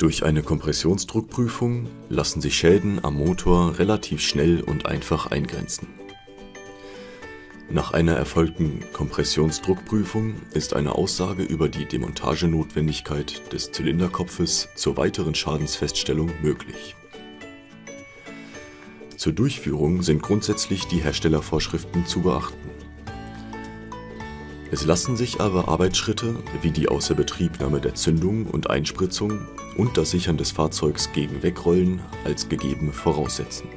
Durch eine Kompressionsdruckprüfung lassen sich Schäden am Motor relativ schnell und einfach eingrenzen. Nach einer erfolgten Kompressionsdruckprüfung ist eine Aussage über die Demontagenotwendigkeit des Zylinderkopfes zur weiteren Schadensfeststellung möglich. Zur Durchführung sind grundsätzlich die Herstellervorschriften zu beachten. Es lassen sich aber Arbeitsschritte wie die Außerbetriebnahme der Zündung und Einspritzung und das Sichern des Fahrzeugs gegen Wegrollen als gegeben voraussetzen.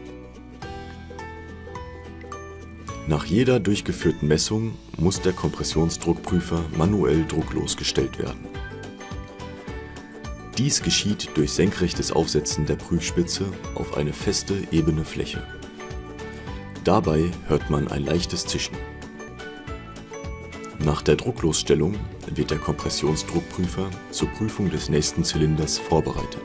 Nach jeder durchgeführten Messung muss der Kompressionsdruckprüfer manuell drucklos gestellt werden. Dies geschieht durch senkrechtes Aufsetzen der Prüfspitze auf eine feste, ebene Fläche. Dabei hört man ein leichtes Zischen. Nach der Drucklosstellung wird der Kompressionsdruckprüfer zur Prüfung des nächsten Zylinders vorbereitet.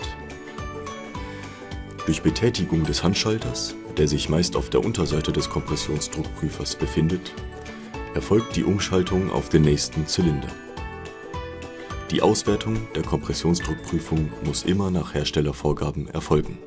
Durch Betätigung des Handschalters, der sich meist auf der Unterseite des Kompressionsdruckprüfers befindet, erfolgt die Umschaltung auf den nächsten Zylinder. Die Auswertung der Kompressionsdruckprüfung muss immer nach Herstellervorgaben erfolgen